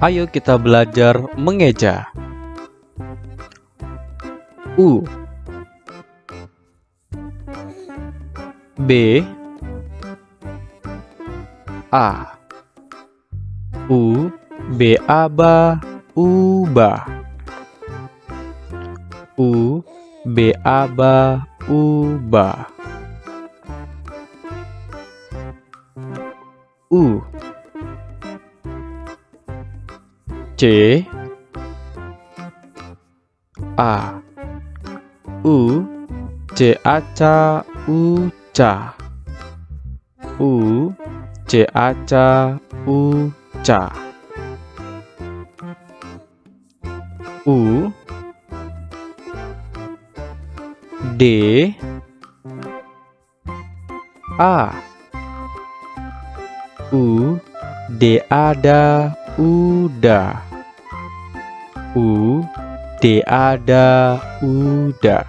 Ayo kita belajar mengeja. U. B. A. U. B. A. Ba ubah U. B. A. Ba ubah U C. A. U. C. A. Ca U. Ca U. C. A. Ca U. Ca U. D. A. U. D. Ada udah U. D ada udah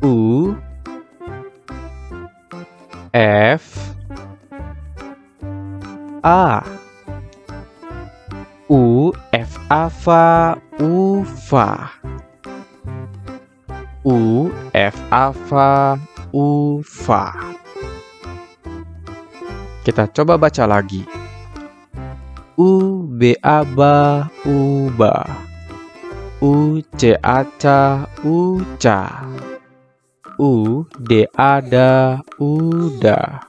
U F A. U F Ava Ufa U F. Ava Ufa Kita coba baca lagi U B A ba uba U C A ca uca U D ada udah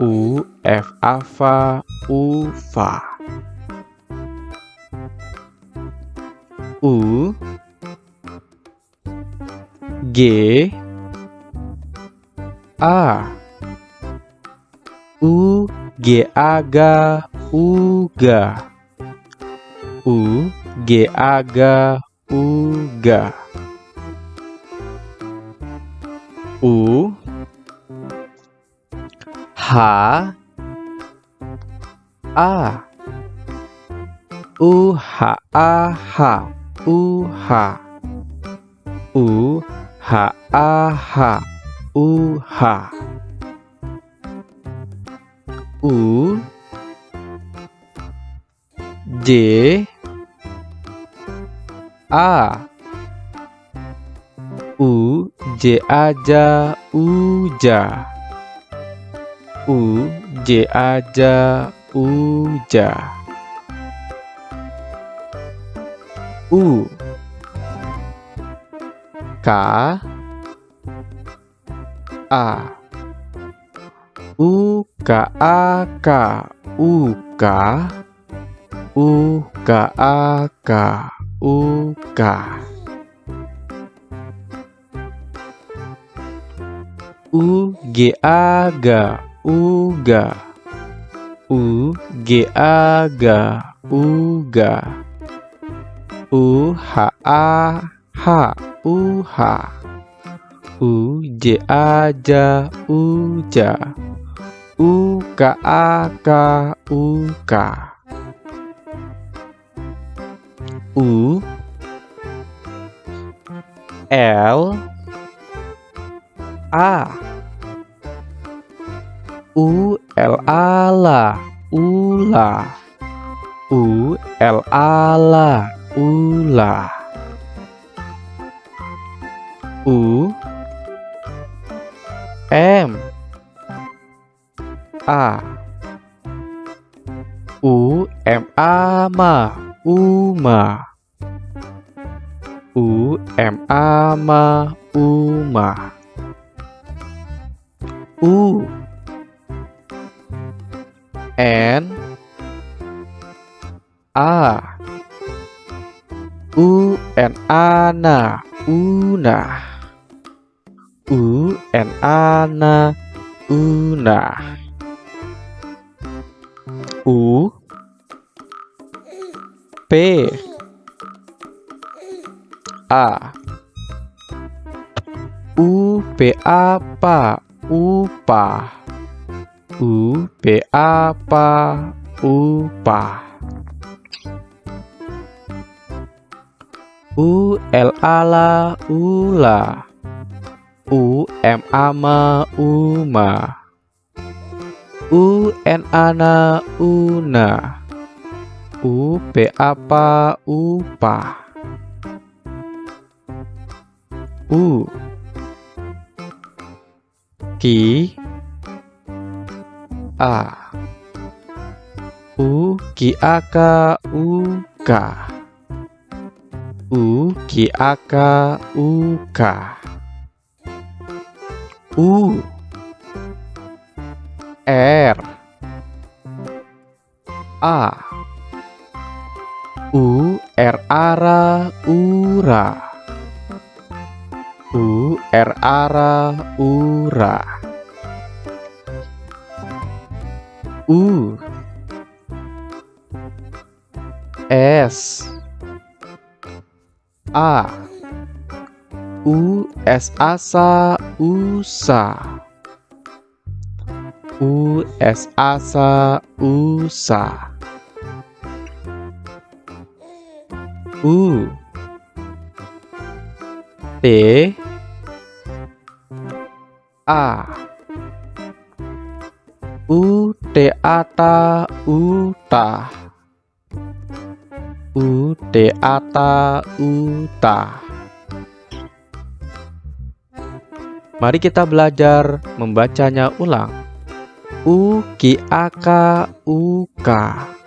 U F Ava ufa U G A. U G aga uga. U G aga uga. U H A. U H A H U H. U H A H U H. U J A. U J aja uja U J. Aja uja U. K. A. U K A K U K U K A K U K. U G A G U G. U G A G U G. U H A H U H. U J A J U J. U K A K U K U L A. U L A la ula U L A. La ula U M A. U M A ma uma U M A ma uma U N. A. U N A na una U N A. Na una U P. A. U P A pa upa U P A pa upa U L A la ula U M A ma uma U N ana una U P apa upa U Ki A. U Ki Aka Uka U Ki Aka Uka U. R. A U R ara ura U R ara ura U S. A. U S asa usa U S asa usa U. T. A. U T ata uta U T ata uta Mari kita belajar membacanya ulang. U ki aka uka U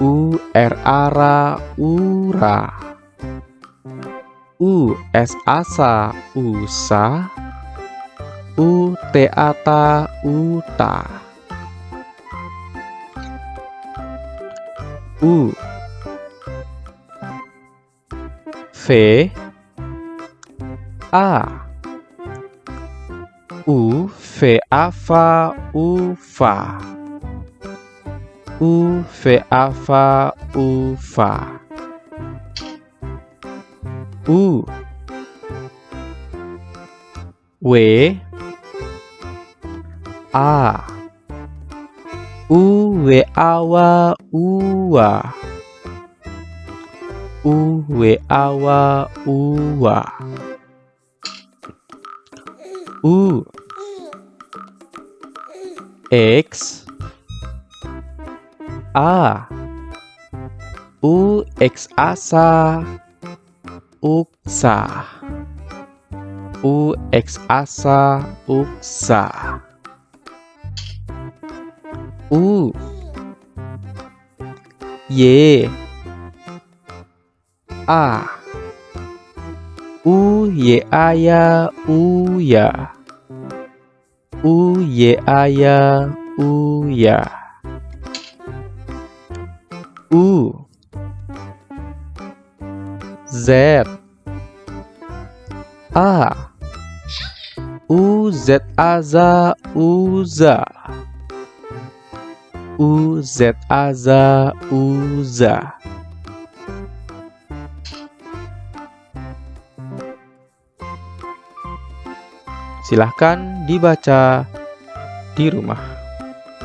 r ara ura U s asa usa U t ata uta U V. A. U V A fa U fa U V A. Fa U. Fa U W. A. U W A wa U wa U W A wa U wa U. X A. U X asa uksa U X asa uksa U Y. A. U Y aya uya U Y aya uya U Z. A. U Z aza uza U Z. Aza uza Silahkan dibaca di rumah.